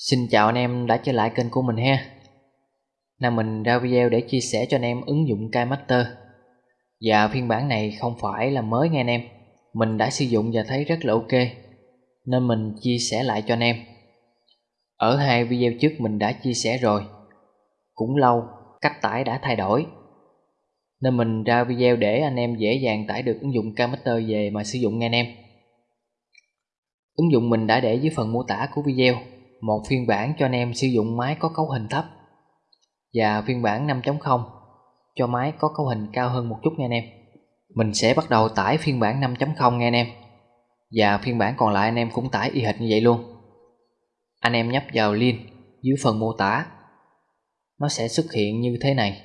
Xin chào anh em đã trở lại kênh của mình ha. Nào mình ra video để chia sẻ cho anh em ứng dụng KiMaster Và phiên bản này không phải là mới nghe anh em. Mình đã sử dụng và thấy rất là ok. Nên mình chia sẻ lại cho anh em. Ở hai video trước mình đã chia sẻ rồi. Cũng lâu, cách tải đã thay đổi. Nên mình ra video để anh em dễ dàng tải được ứng dụng KiMaster về mà sử dụng nghe anh em. Ứng dụng mình đã để dưới phần mô tả của video một phiên bản cho anh em sử dụng máy có cấu hình thấp và phiên bản 5.0 cho máy có cấu hình cao hơn một chút nha anh em. Mình sẽ bắt đầu tải phiên bản 5.0 nha anh em. Và phiên bản còn lại anh em cũng tải y hệt như vậy luôn. Anh em nhấp vào link dưới phần mô tả. Nó sẽ xuất hiện như thế này.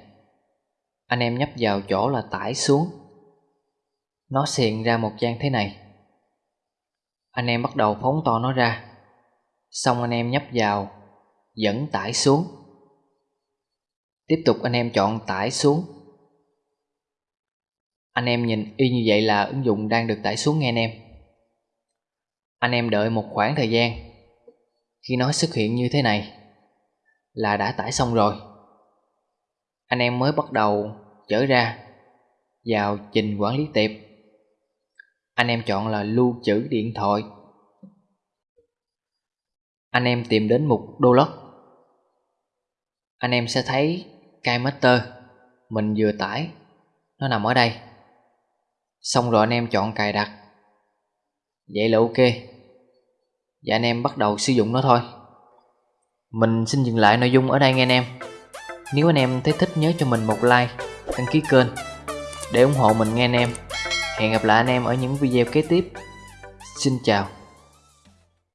Anh em nhấp vào chỗ là tải xuống. Nó hiện ra một trang thế này. Anh em bắt đầu phóng to nó ra Xong anh em nhấp vào Dẫn tải xuống. Tiếp tục anh em chọn tải xuống. Anh em nhìn y như vậy là ứng dụng đang được tải xuống nghe anh em. Anh em đợi một khoảng thời gian. Khi nó xuất hiện như thế này Là đã tải xong rồi. Anh em mới bắt đầu trở ra Vào trình quản lý tiệp. Anh em chọn là lưu trữ điện thoại anh em tìm đến mục download anh em sẽ thấy KiMaster mình vừa tải. Nó nằm ở đây. Xong rồi anh em chọn cài đặt. Vậy là ok. Và anh em bắt đầu sử dụng nó thôi. Mình xin dừng lại nội dung ở đây nghe anh em. Nếu anh em thấy thích nhớ cho mình một like, đăng ký kênh để ủng hộ mình nghe anh em. Hẹn gặp lại anh em ở những video kế tiếp. Xin chào.